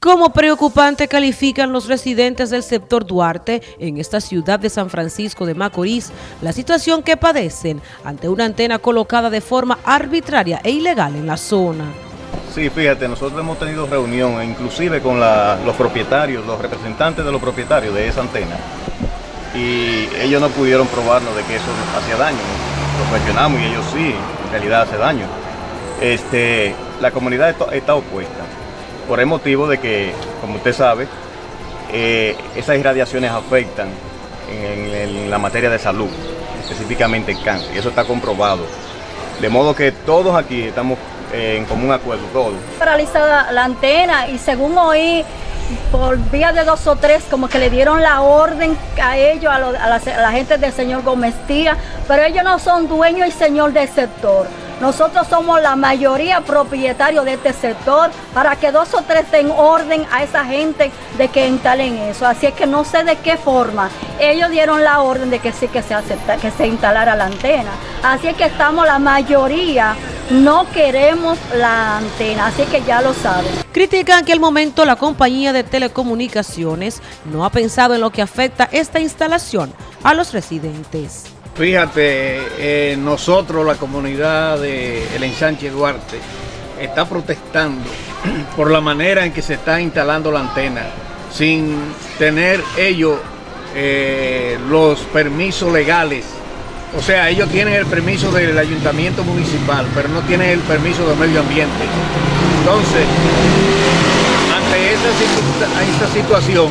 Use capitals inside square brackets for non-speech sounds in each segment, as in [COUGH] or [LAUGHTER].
Como preocupante califican los residentes del sector Duarte en esta ciudad de San Francisco de Macorís la situación que padecen ante una antena colocada de forma arbitraria e ilegal en la zona. Sí, fíjate, nosotros hemos tenido reunión inclusive con los propietarios, los representantes de los propietarios de esa antena y ellos no pudieron probarnos de que eso hacía daño. Lo cuestionamos y ellos sí, en realidad hace daño. Este, la comunidad está opuesta por el motivo de que, como usted sabe, eh, esas irradiaciones afectan en, la materia de salud, específicamente el cáncer, y eso está comprobado. De modo que todos aquí estamos eh, en común acuerdo, todos. Paralizada la antena y según oí, por vía de dos o tres, como que le dieron la orden a ellos, a, la, gente del señor Gómez Tía, pero ellos no son dueños y señor del sector. Nosotros somos la mayoría propietarios de este sector para que dos o tres den orden a esa gente de que instalen eso. Así es que no sé de qué forma. Ellos dieron la orden de que sí que se, acepta, que se instalara la antena. Así es que estamos la mayoría no queremos la antena, así que ya lo saben. Critican que al momento la compañía de telecomunicaciones no ha pensado en lo que afecta esta instalación a los residentes. Fíjate, eh, nosotros, la comunidad de El Ensanche Duarte, está protestando [CLEARS THROAT] por la manera en que se está instalando la antena, sin tener ellos eh, los permisos legales. O sea, ellos tienen el permiso del ayuntamiento municipal, pero no tienen el permiso del medio ambiente. Entonces, ante esa situación,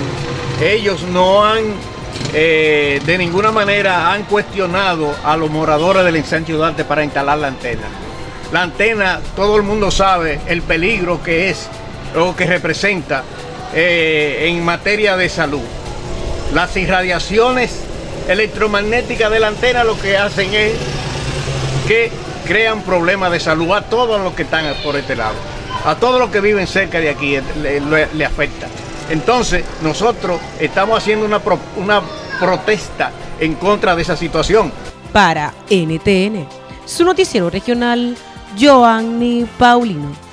ellos no han eh, de ninguna manera han cuestionado a los moradores del ensanche Duarte para instalar la antena. La antena, todo el mundo sabe el peligro que es o que representa eh, en materia de salud. Las irradiaciones electromagnéticas de la antena lo que hacen es que crean problemas de salud a todos los que están por este lado. A todos los que viven cerca de aquí le afecta. Entonces, nosotros estamos haciendo una, una protesta en contra de esa situación. Para NTN, su noticiero regional, Joanny Paulino.